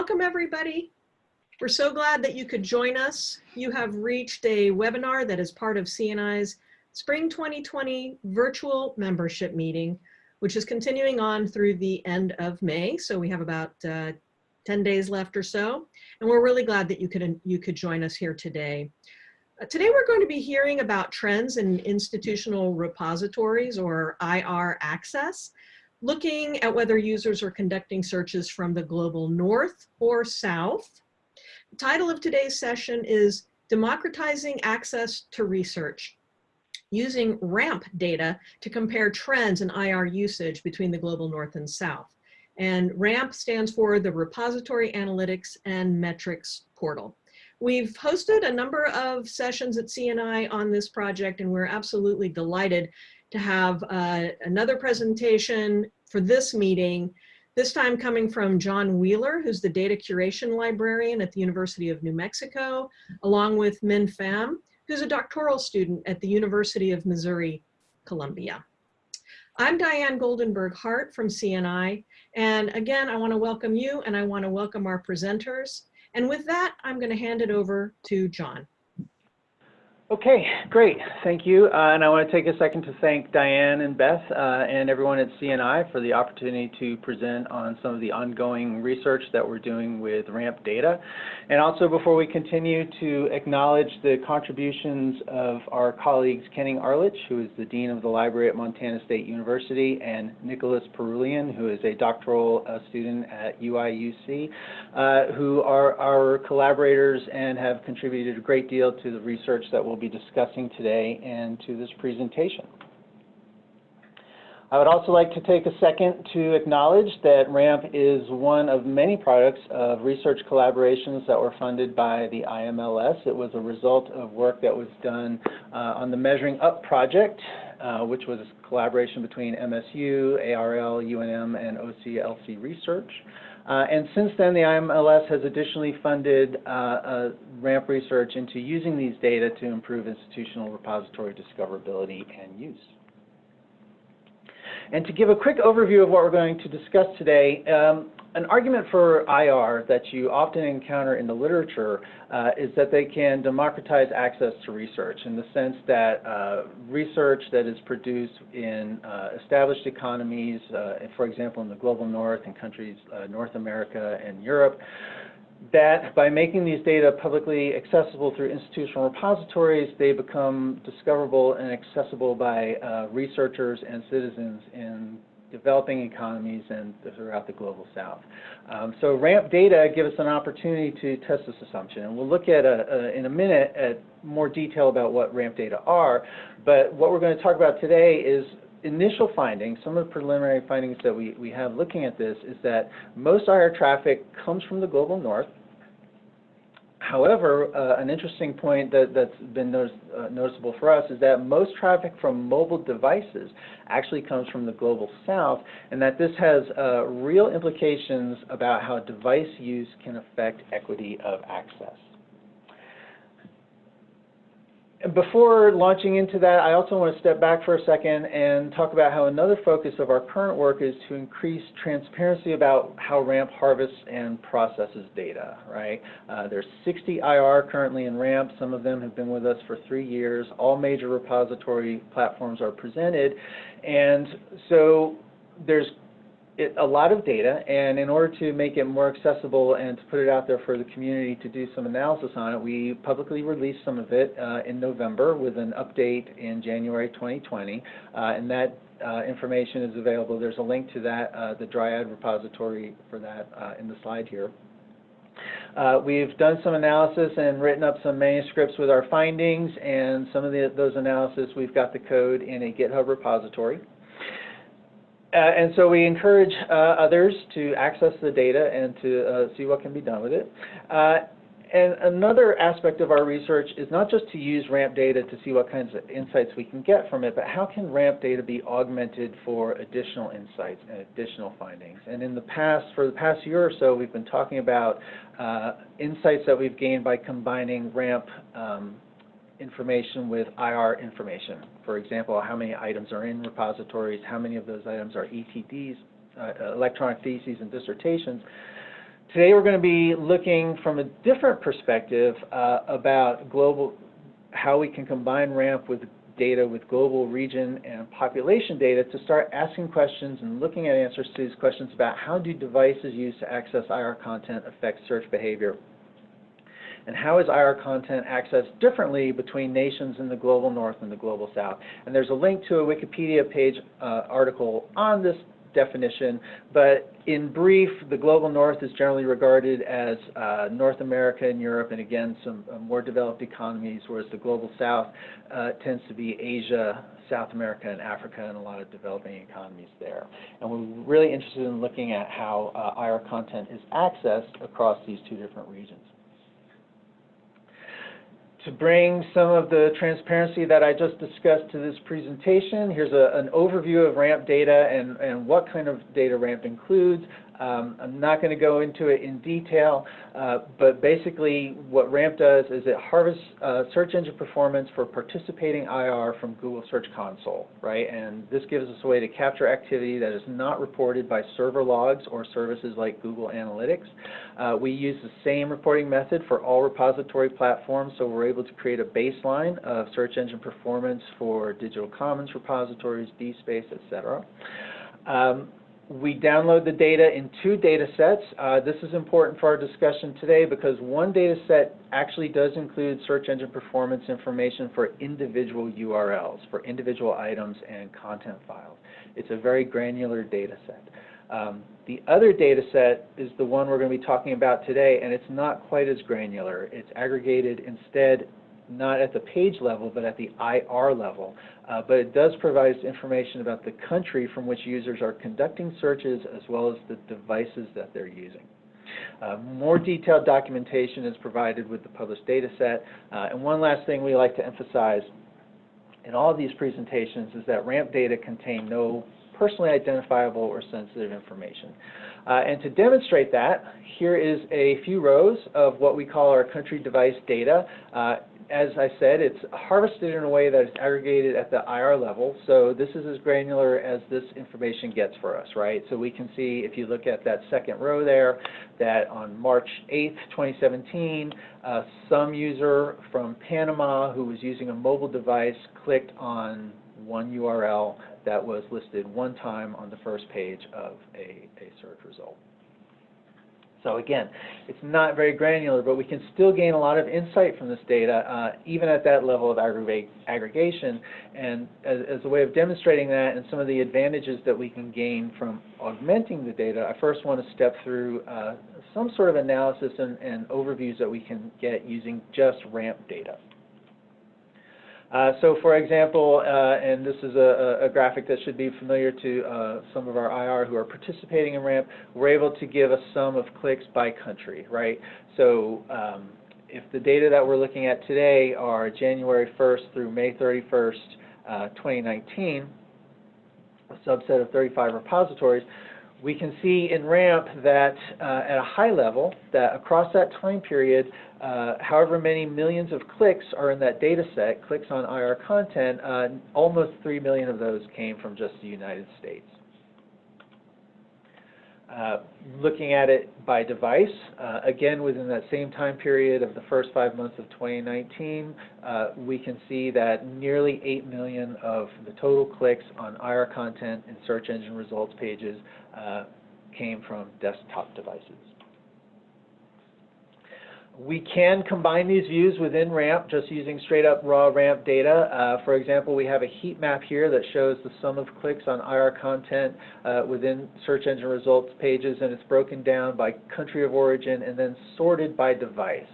Welcome, everybody. We're so glad that you could join us. You have reached a webinar that is part of CNI's Spring 2020 virtual membership meeting, which is continuing on through the end of May. So we have about uh, 10 days left or so. And we're really glad that you could, you could join us here today. Uh, today we're going to be hearing about trends in institutional repositories or IR access looking at whether users are conducting searches from the global north or south. The title of today's session is Democratizing Access to Research, using RAMP data to compare trends in IR usage between the global north and south. And RAMP stands for the Repository Analytics and Metrics Portal. We've hosted a number of sessions at CNI on this project, and we're absolutely delighted to have uh, another presentation for this meeting, this time coming from John Wheeler, who's the data curation librarian at the University of New Mexico, along with Minh Pham, who's a doctoral student at the University of Missouri, Columbia. I'm Diane Goldenberg Hart from CNI, and again, I wanna welcome you and I wanna welcome our presenters. And with that, I'm gonna hand it over to John. Okay, great. Thank you. Uh, and I want to take a second to thank Diane and Beth uh, and everyone at CNI for the opportunity to present on some of the ongoing research that we're doing with RAMP data. And also before we continue to acknowledge the contributions of our colleagues Kenning Arlitsch, who is the Dean of the Library at Montana State University, and Nicholas Parulian, who is a doctoral uh, student at UIUC, uh, who are our collaborators and have contributed a great deal to the research that will be discussing today and to this presentation. I would also like to take a second to acknowledge that RAMP is one of many products of research collaborations that were funded by the IMLS. It was a result of work that was done uh, on the Measuring Up project, uh, which was a collaboration between MSU, ARL, UNM, and OCLC Research. Uh, and since then, the IMLS has additionally funded uh, uh, RAMP research into using these data to improve institutional repository discoverability and use. And to give a quick overview of what we're going to discuss today, um, an argument for IR that you often encounter in the literature uh, is that they can democratize access to research in the sense that uh, research that is produced in uh, established economies, uh, for example, in the global north and countries uh, North America and Europe, that by making these data publicly accessible through institutional repositories, they become discoverable and accessible by uh, researchers and citizens in developing economies and throughout the global south. Um, so RAMP data give us an opportunity to test this assumption. And we'll look at, a, a, in a minute, at more detail about what RAMP data are. But what we're going to talk about today is initial findings, some of the preliminary findings that we, we have looking at this is that most IR traffic comes from the global north. However, uh, an interesting point that, has been notice, uh, noticeable for us is that most traffic from mobile devices actually comes from the global south, and that this has uh, real implications about how device use can affect equity of access. Before launching into that, I also want to step back for a second and talk about how another focus of our current work is to increase transparency about how RAMP harvests and processes data, right? Uh, there's 60 IR currently in RAMP. Some of them have been with us for three years. All major repository platforms are presented. And so there's it, a lot of data, and in order to make it more accessible and to put it out there for the community to do some analysis on it, we publicly released some of it uh, in November with an update in January 2020, uh, and that uh, information is available. There's a link to that, uh, the Dryad repository for that uh, in the slide here. Uh, we've done some analysis and written up some manuscripts with our findings, and some of the, those analysis, we've got the code in a GitHub repository. Uh, and so we encourage uh, others to access the data and to uh, see what can be done with it. Uh, and another aspect of our research is not just to use RAMP data to see what kinds of insights we can get from it, but how can RAMP data be augmented for additional insights and additional findings. And in the past, for the past year or so, we've been talking about uh, insights that we've gained by combining RAMP um, information with IR information. For example, how many items are in repositories, how many of those items are ETDs, uh, electronic theses and dissertations, today we're going to be looking from a different perspective uh, about global, how we can combine RAMP with data with global region and population data to start asking questions and looking at answers to these questions about how do devices used to access IR content affect search behavior and how is IR content accessed differently between nations in the global north and the global south. And there's a link to a Wikipedia page uh, article on this definition, but in brief, the global north is generally regarded as uh, North America and Europe, and again, some uh, more developed economies, whereas the global south uh, tends to be Asia, South America, and Africa, and a lot of developing economies there. And we're really interested in looking at how uh, IR content is accessed across these two different regions to bring some of the transparency that I just discussed to this presentation, here's an overview of RAMP data and, and what kind of data RAMP includes. Um, I'm not going to go into it in detail, uh, but basically what RAMP does is it harvests uh, search engine performance for participating IR from Google Search Console, right? And this gives us a way to capture activity that is not reported by server logs or services like Google Analytics. Uh, we use the same reporting method for all repository platforms, so we're able to create a baseline of search engine performance for Digital Commons repositories, DSpace, et cetera. Um, we download the data in two data sets. Uh, this is important for our discussion today because one data set actually does include search engine performance information for individual URLs, for individual items and content files. It's a very granular data set. Um, the other data set is the one we're going to be talking about today, and it's not quite as granular. It's aggregated instead not at the page level, but at the IR level. Uh, but it does provide information about the country from which users are conducting searches as well as the devices that they're using. Uh, more detailed documentation is provided with the published data set. Uh, and one last thing we like to emphasize in all of these presentations is that RAMP data contain no personally identifiable or sensitive information. Uh, and to demonstrate that, here is a few rows of what we call our country device data. Uh, as I said, it's harvested in a way that is aggregated at the IR level. So this is as granular as this information gets for us, right? So we can see, if you look at that second row there, that on March 8th, 2017, uh, some user from Panama who was using a mobile device clicked on one URL that was listed one time on the first page of a, a search result. So again, it's not very granular, but we can still gain a lot of insight from this data, uh, even at that level of aggregation. And as, as, a way of demonstrating that and some of the advantages that we can gain from augmenting the data, I first want to step through uh, some sort of analysis and, and overviews that we can get using just RAMP data. Uh, so for example, uh, and this is a, a, graphic that should be familiar to uh, some of our IR who are participating in RAMP, we're able to give a sum of clicks by country, right? So um, if the data that we're looking at today are January 1st through May 31st, uh, 2019, a subset of 35 repositories, we can see in RAMP that uh, at a high level, that across that time period, uh, however many millions of clicks are in that data set, clicks on IR content, uh, almost 3 million of those came from just the United States. Uh, looking at it by device, uh, again within that same time period of the first five months of 2019, uh, we can see that nearly 8 million of the total clicks on IR content and search engine results pages came from desktop devices. We can combine these views within RAMP just using straight up raw RAMP data. Uh, for example, we have a heat map here that shows the sum of clicks on IR content uh, within search engine results pages and it's broken down by country of origin and then sorted by device.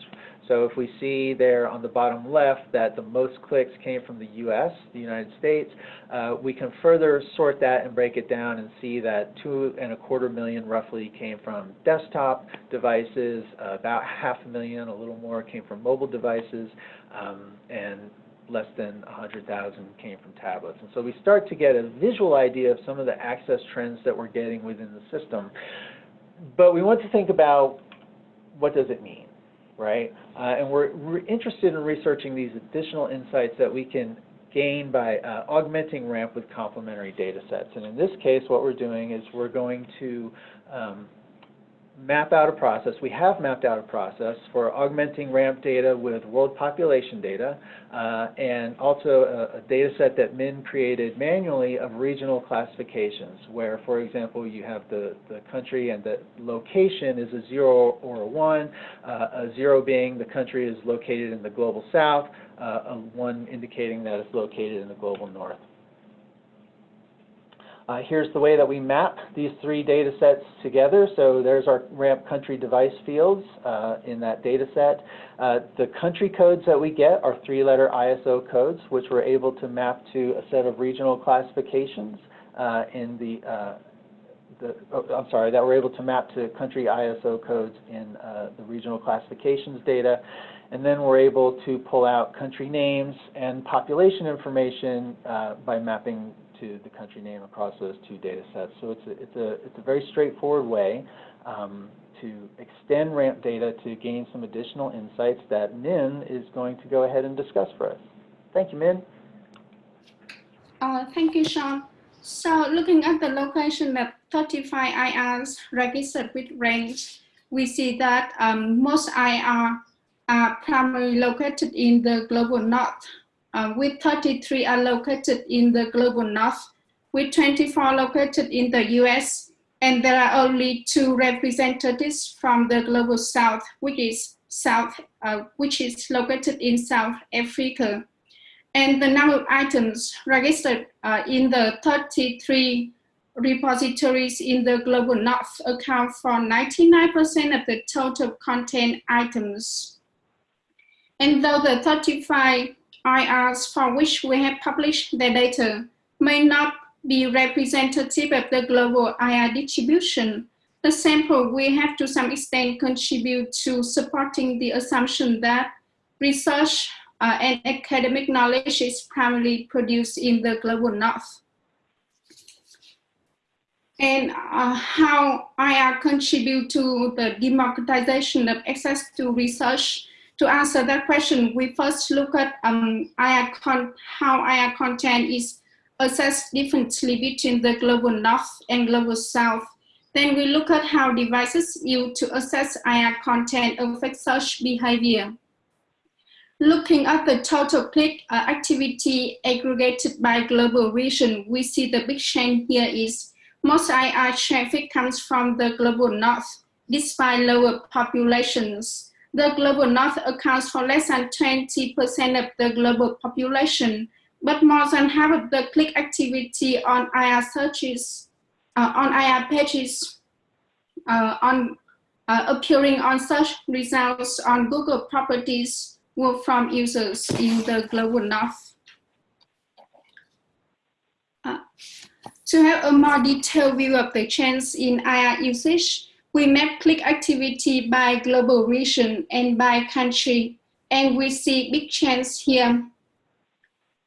So if we see there on the bottom left that the most clicks came from the US, the United States, uh, we can further sort that and break it down and see that two and a quarter million roughly came from desktop devices, about half a million, a little more came from mobile devices, um, and less than 100,000 came from tablets. And so we start to get a visual idea of some of the access trends that we're getting within the system. But we want to think about what does it mean? Right? Uh, and we're, we're, interested in researching these additional insights that we can gain by uh, augmenting RAMP with complementary data sets. And in this case, what we're doing is we're going to um, map out a process. We have mapped out a process for augmenting ramp data with world population data uh, and also a, a, data set that MIN created manually of regional classifications where, for example, you have the, the country and the location is a zero or a one, uh, a zero being the country is located in the global south, uh, a one indicating that it's located in the global north. Uh, here's the way that we map these three data sets together. So there's our ramp country device fields uh, in that data set. Uh, the country codes that we get are three-letter ISO codes, which we're able to map to a set of regional classifications uh, in the, uh, the oh, I'm sorry, that we're able to map to country ISO codes in uh, the regional classifications data. And then we're able to pull out country names and population information by mapping to the country name across those two data sets. So it's a, it's a, it's a very straightforward way um, to extend RAMP data to gain some additional insights that Min is going to go ahead and discuss for us. Thank you, Min. Uh, thank you, Sean. So looking at the location of 35 IRs registered with range, we see that um, most IR are primarily located in the global north uh, with 33 are located in the global north, with 24 located in the US, and there are only two representatives from the global south, which is south, uh, which is located in South Africa. And the number of items registered uh, in the 33 repositories in the global north account for 99% of the total content items. And though the 35 IRs for which we have published the data may not be representative of the global IR distribution. The sample will have to some extent contribute to supporting the assumption that research uh, and academic knowledge is primarily produced in the global north. And uh, how IR contribute to the democratization of access to research to answer that question, we first look at um, how IR content is assessed differently between the global north and global south. Then we look at how devices used to assess IR content affect search behavior. Looking at the total click uh, activity aggregated by global region, we see the big change here is most IR traffic comes from the global north, despite lower populations the global north accounts for less than 20% of the global population, but more than half of the click activity on IR searches, uh, on IR pages, uh, on uh, appearing on search results on Google properties were from users in the global north. Uh, to have a more detailed view of the trends in IR usage, we map click activity by global region and by country, and we see big change here.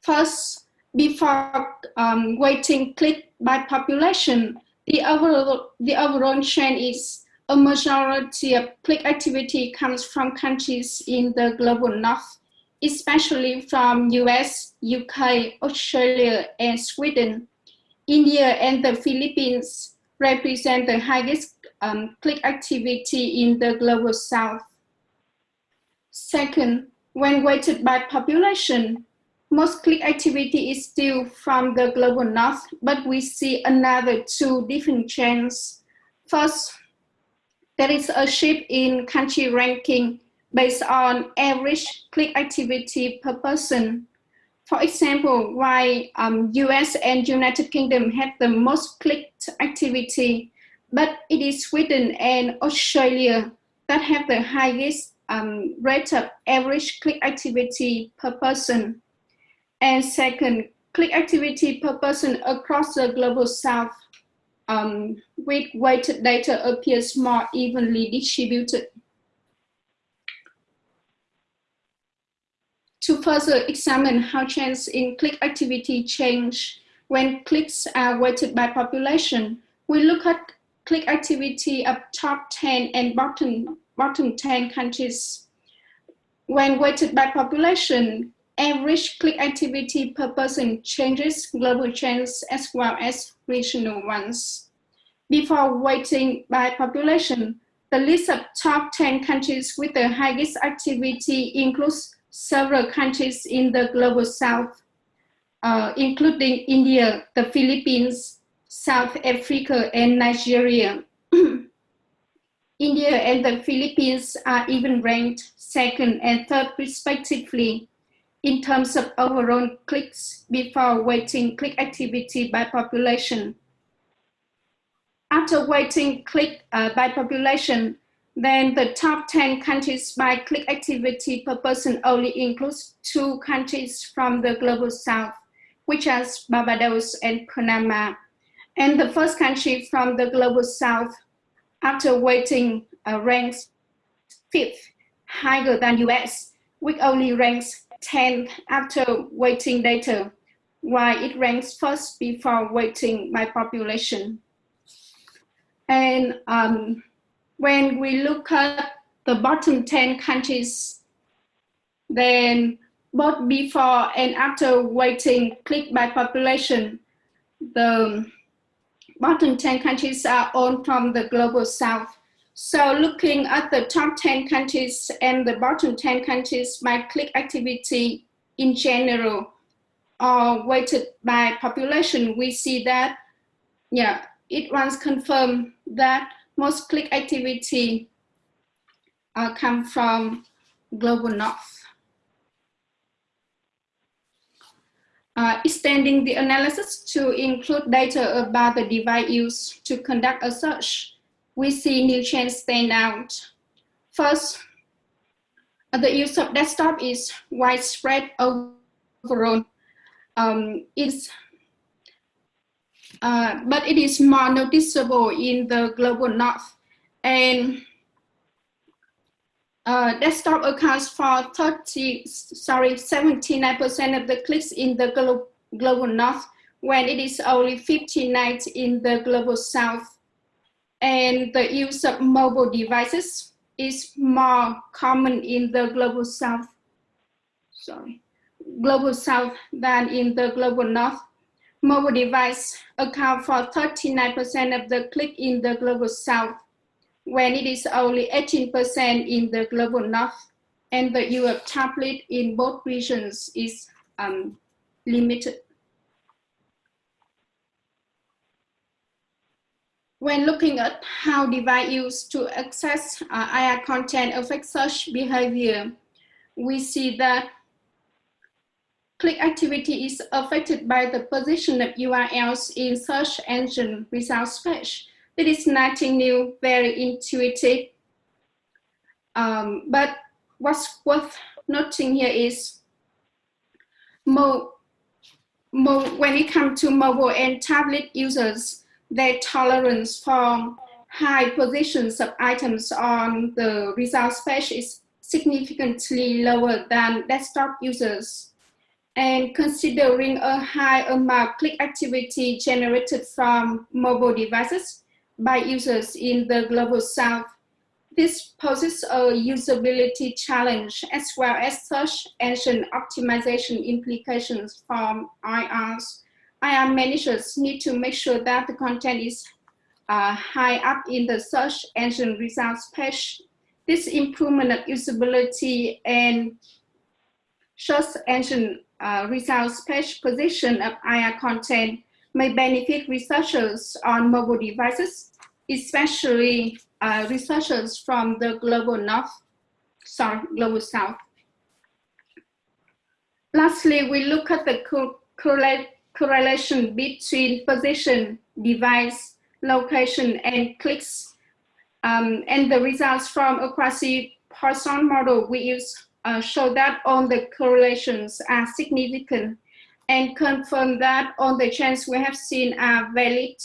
First, before um, weighting click by population, the overall, the overall trend is a majority of click activity comes from countries in the global north, especially from US, UK, Australia, and Sweden. India and the Philippines represent the highest um, click activity in the global south. Second, when weighted by population, most click activity is still from the global north, but we see another two different trends. First, there is a shift in country ranking based on average click activity per person. For example, why um, US and United Kingdom have the most clicked activity, but it is Sweden and Australia that have the highest um, rate of average click activity per person. And second, click activity per person across the global south um, with weighted data appears more evenly distributed. To further examine how trends in click activity change when clicks are weighted by population, we look at click activity of top 10 and bottom, bottom 10 countries. When weighted by population, average click activity per person changes global trends as well as regional ones. Before weighting by population, the list of top 10 countries with the highest activity includes several countries in the global south, uh, including India, the Philippines, South Africa, and Nigeria. India and the Philippines are even ranked second and third respectively in terms of overall clicks before weighting click activity by population. After weighting click uh, by population, then the top 10 countries by click activity per person only includes two countries from the global south, which are Barbados and Panama. And the first country from the global south, after weighting uh, ranks fifth, higher than US, which only ranks 10th after weighting data, while it ranks first before weighting by population. And um, when we look at the bottom 10 countries, then both before and after weighting click by population, the bottom 10 countries are all from the global south. So looking at the top 10 countries and the bottom 10 countries by click activity in general, or weighted by population, we see that, yeah, it once confirmed that most click activity uh, come from global north. Uh, extending the analysis to include data about the device used to conduct a search, we see new trends stand out. First, the use of desktop is widespread overall. Um, it's uh, but it is more noticeable in the global north. And uh, desktop accounts for 30, sorry, 79% of the clicks in the glo global north, when it is only 59 in the global south. And the use of mobile devices is more common in the global south, sorry, global south than in the global north mobile device account for 39% of the click in the global south, when it is only 18% in the global north, and the of tablet in both regions is um, limited. When looking at how device used to access uh, IR content affect search behavior, we see that Click activity is affected by the position of URLs in search engine results page. It is nothing new, very intuitive. Um, but what's worth noting here is mo mo when it comes to mobile and tablet users, their tolerance for high positions of items on the results page is significantly lower than desktop users and considering a high amount of click activity generated from mobile devices by users in the global south, this poses a usability challenge as well as search engine optimization implications from IRs. IR managers need to make sure that the content is uh, high up in the search engine results page. This improvement of usability and search engine uh, results page position of IR content may benefit researchers on mobile devices, especially uh, researchers from the global north, sorry, global south. Lastly, we look at the correlation between position, device, location, and clicks. Um, and the results from a quasi-Poisson model we use uh, show that all the correlations are significant and confirm that all the trends we have seen are valid.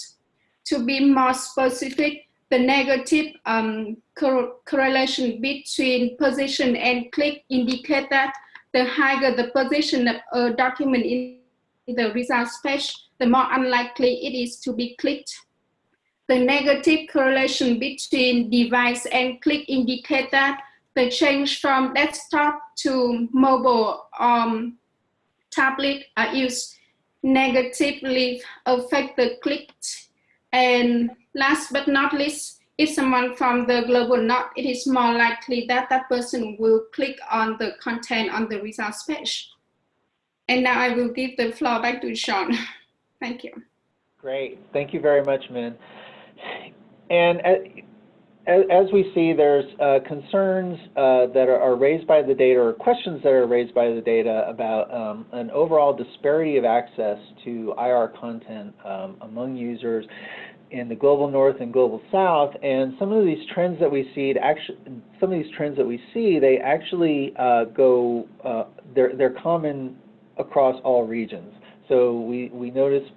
To be more specific, the negative um, cor correlation between position and click indicate that the higher the position of a document in the results page, the more unlikely it is to be clicked. The negative correlation between device and click indicate that the change from desktop to mobile um, tablet are used negatively affect the click. And last but not least, if someone from the global north, it is more likely that that person will click on the content on the results page. And now I will give the floor back to Sean. Thank you. Great. Thank you very much, Min. And uh, as, we see, there's uh, concerns uh, that are, are, raised by the data or questions that are raised by the data about um, an overall disparity of access to IR content um, among users in the global north and global south. And some of these trends that we see actually some of these trends that we see they actually uh, go uh, they're they're common across all regions. So we we notice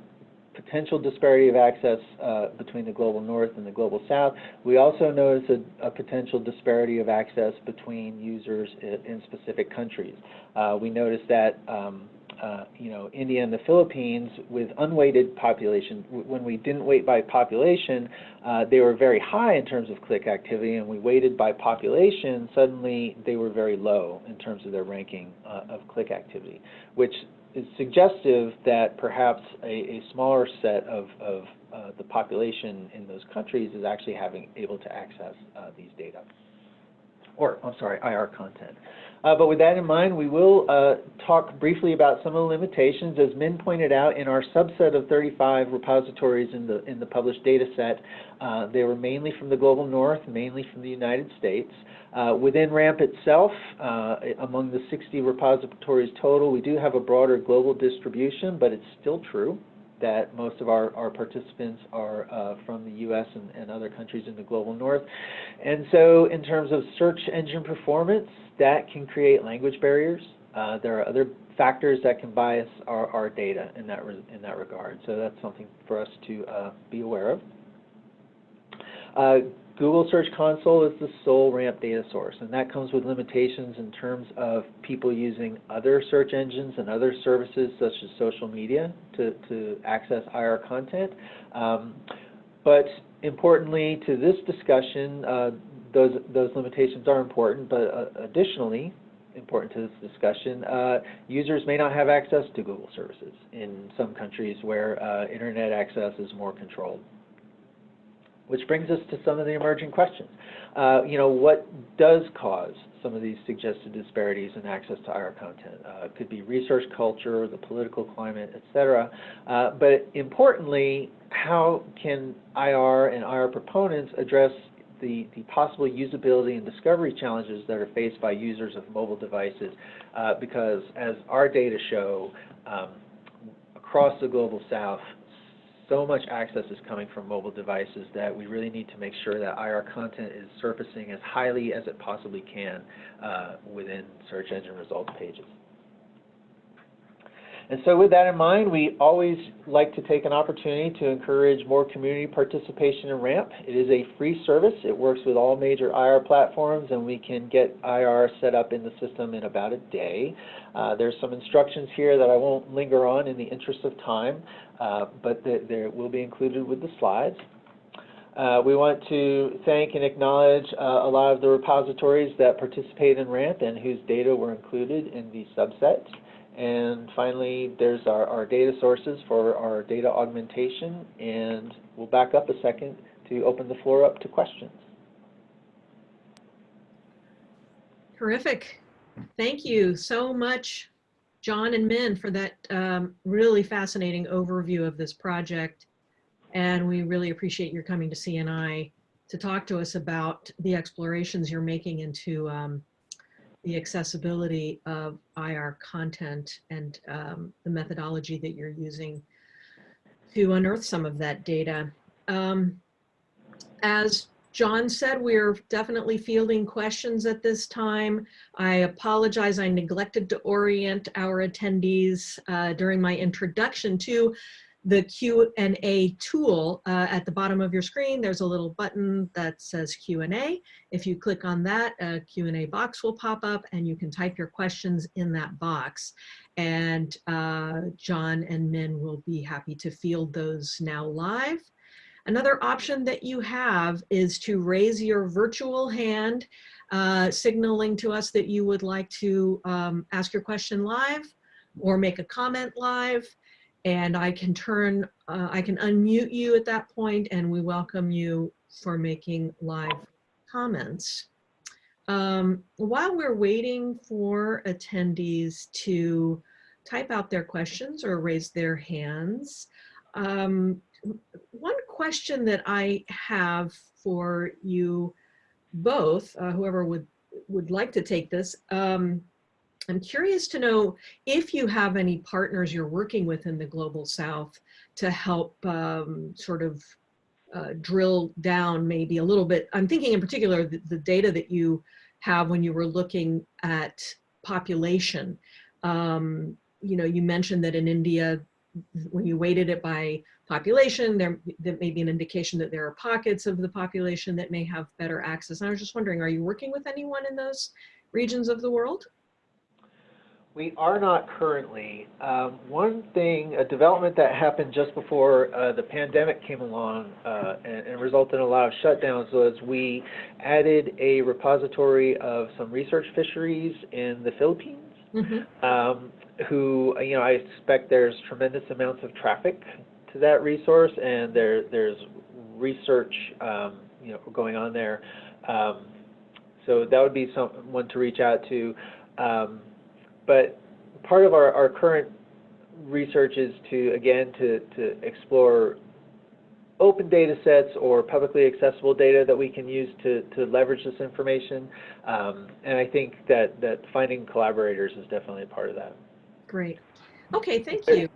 potential disparity of access uh, between the global north and the global south. We also notice a, a potential disparity of access between users in, specific countries. Uh, we notice that um, uh, you know, India and the Philippines with unweighted population, when we didn't weight by population, uh, they were very high in terms of click activity, and we weighted by population, suddenly they were very low in terms of their ranking uh, of click activity, which is suggestive that perhaps a, a smaller set of, of uh, the population in those countries is actually having able to access uh, these data, or I'm sorry, IR content. Uh, but with that in mind, we will uh, talk briefly about some of the limitations. As Min pointed out, in our subset of 35 repositories in the, in the published data set, uh, they were mainly from the global north, mainly from the United States. Within RAMP itself, among the 60 repositories total, we do have a broader global distribution, but it's still true that most of our, our participants are uh, from the U.S. And, and, other countries in the global north. And so in terms of search engine performance, that can create language barriers. Uh, there are other factors that can bias our, our data in that, in that regard. So that's something for us to uh, be aware of. Google Search Console is the sole RAMP data source, and that comes with limitations in terms of people using other search engines and other services such as social media to, to access IR content. Um, but importantly to this discussion, uh, those, those limitations are important, but uh, additionally, important to this discussion, uh, users may not have access to Google services in some countries where uh, internet access is more controlled. Which brings us to some of the emerging questions. Uh, you know, what does cause some of these suggested disparities in access to IR content? Uh, it could be research culture, the political climate, et cetera. Uh, but importantly, how can IR and IR proponents address the, the possible usability and discovery challenges that are faced by users of mobile devices? Uh, because as our data show, um, across the global south, so much access is coming from mobile devices that we really need to make sure that IR content is surfacing as highly as it possibly can uh, within search engine results pages. And so with that in mind, we always like to take an opportunity to encourage more community participation in RAMP. It is a free service. It works with all major IR platforms, and we can get IR set up in the system in about a day. Uh, there's some instructions here that I won't linger on in the interest of time, uh, but they will be included with the slides. Uh, we want to thank and acknowledge uh, a lot of the repositories that participate in RAMP and whose data were included in the subset. And finally, there's our, our data sources for our data augmentation. And we'll back up a second to open the floor up to questions. Terrific. Thank you so much, John and Min, for that um, really fascinating overview of this project. And we really appreciate your coming to CNI to talk to us about the explorations you're making into um, the accessibility of IR content and um, the methodology that you're using to unearth some of that data. Um, as John said, we're definitely fielding questions at this time. I apologize, I neglected to orient our attendees uh, during my introduction to the Q&A tool uh, at the bottom of your screen. There's a little button that says Q&A. If you click on that, a Q&A box will pop up and you can type your questions in that box. And uh, John and Min will be happy to field those now live. Another option that you have is to raise your virtual hand, uh, signaling to us that you would like to um, ask your question live or make a comment live and I can turn, uh, I can unmute you at that point and we welcome you for making live comments. Um, while we're waiting for attendees to type out their questions or raise their hands, um, one question that I have for you both, uh, whoever would would like to take this, um, I'm curious to know if you have any partners you're working with in the Global South to help um, sort of uh, drill down maybe a little bit. I'm thinking in particular the, the, data that you have when you were looking at population. Um, you know, you mentioned that in India, when you weighted it by population, there, there may be an indication that there are pockets of the population that may have better access. And I was just wondering, are you working with anyone in those regions of the world? We are not currently. Um, one thing, a development that happened just before uh, the pandemic came along uh, and, and, resulted in a lot of shutdowns was we added a repository of some research fisheries in the Philippines. Mm -hmm. um, who, you know, I expect there's tremendous amounts of traffic to that resource, and there there's research, um, you know, going on there. Um, so that would be someone to reach out to. Um, but part of our, our current research is to, again, to, to explore open data sets or publicly accessible data that we can use to, to leverage this information. Um, and I think that, that finding collaborators is definitely a part of that. Great. Okay, thank you.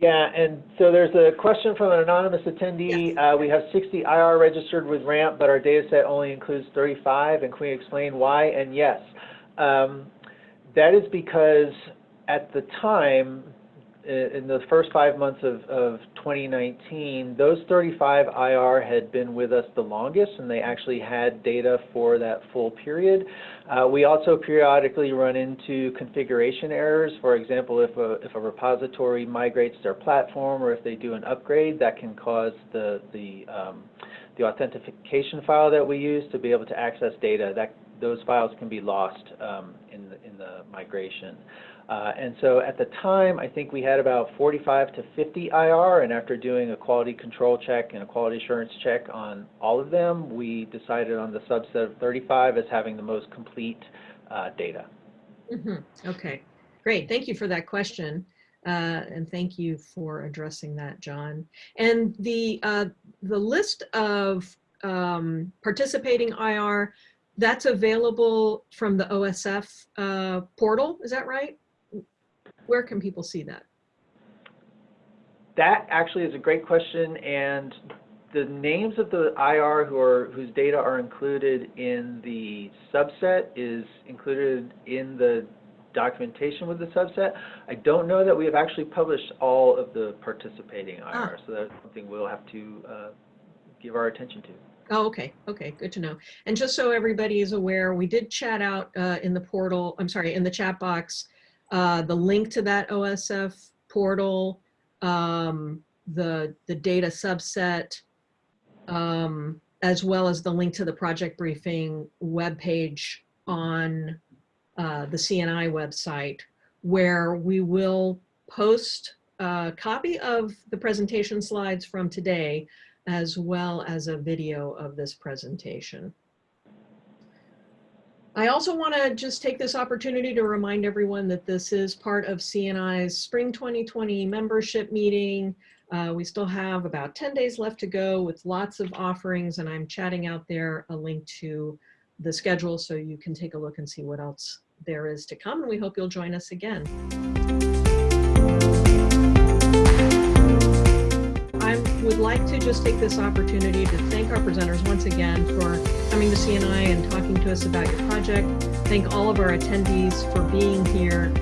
Yeah, and so there's a question from an anonymous attendee. Yes. Uh, we have 60 IR registered with RAMP, but our data set only includes 35, and can we explain why? And yes, um, that is because at the time, in the first five months of, of 2019, those 35 IR had been with us the longest, and they actually had data for that full period. Uh, we also periodically run into configuration errors. For example, if a, if a repository migrates their platform or if they do an upgrade, that can cause the, the, um, the authentication file that we use to be able to access data. That those files can be lost um, in, the, in the migration. Uh, and so at the time, I think we had about 45 to 50 IR, and after doing a quality control check and a quality assurance check on all of them, we decided on the subset of 35 as having the most complete uh, data. Mm -hmm. Okay, great. Thank you for that question. Uh, and thank you for addressing that, John. And the, uh, the list of um, participating IR, that's available from the OSF uh, portal, is that right? Where can people see that? That actually is a great question, and the names of the IR who are whose data are included in the subset is included in the documentation with the subset. I don't know that we have actually published all of the participating IR, ah. so that's something we'll have to uh, give our attention to. Oh, okay. Okay, good to know. And just so everybody is aware, we did chat out uh, in the portal, I'm sorry, in the chat box, uh, the link to that OSF portal, um, the, the data subset, um, as well as the link to the project briefing webpage on uh, the CNI website, where we will post a copy of the presentation slides from today, as well as a video of this presentation. I also want to just take this opportunity to remind everyone that this is part of CNI's Spring 2020 membership meeting. Uh, we still have about 10 days left to go with lots of offerings and I'm chatting out there a link to the schedule so you can take a look and see what else there is to come and we hope you'll join us again. Would like to just take this opportunity to thank our presenters once again for coming to CNI and talking to us about your project. Thank all of our attendees for being here